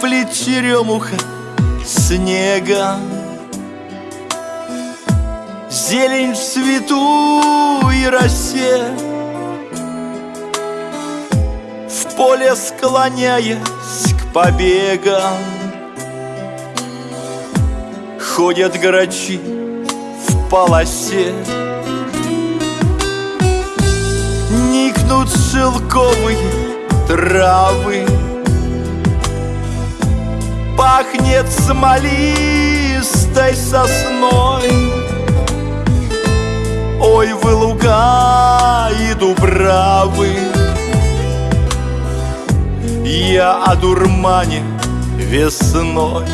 черемуха снега. Зелень в цвету и росе. В поле склоняясь к побегам. Ходят грачи в полосе. Никнут шелковые травы Пахнет смолистой сосной. Ой, вы луга и дубравы. Я о дурмане весной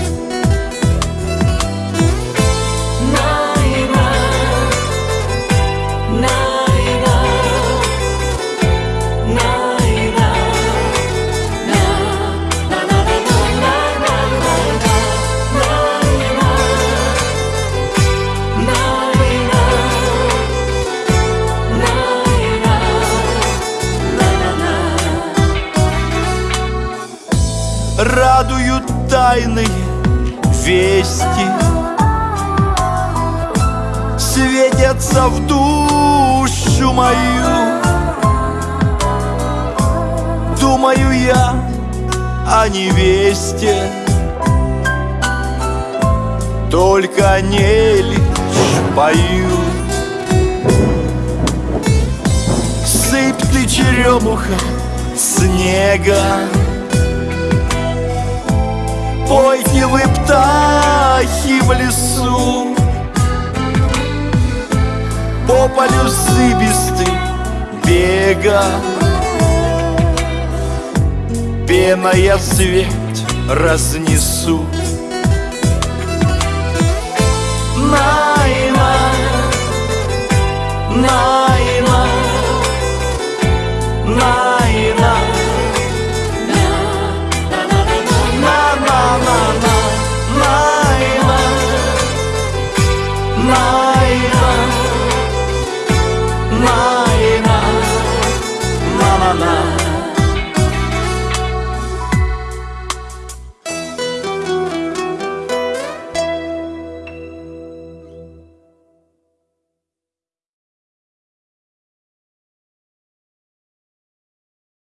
радуют тайные вести. Светятся в душу мою. Думаю я о невесте. Только они лишь поют Сыпь ты черемуха снега Пойте вы, птахи, в лесу. По полю зыбисты бега. Пена свет разнесу. Найна, найна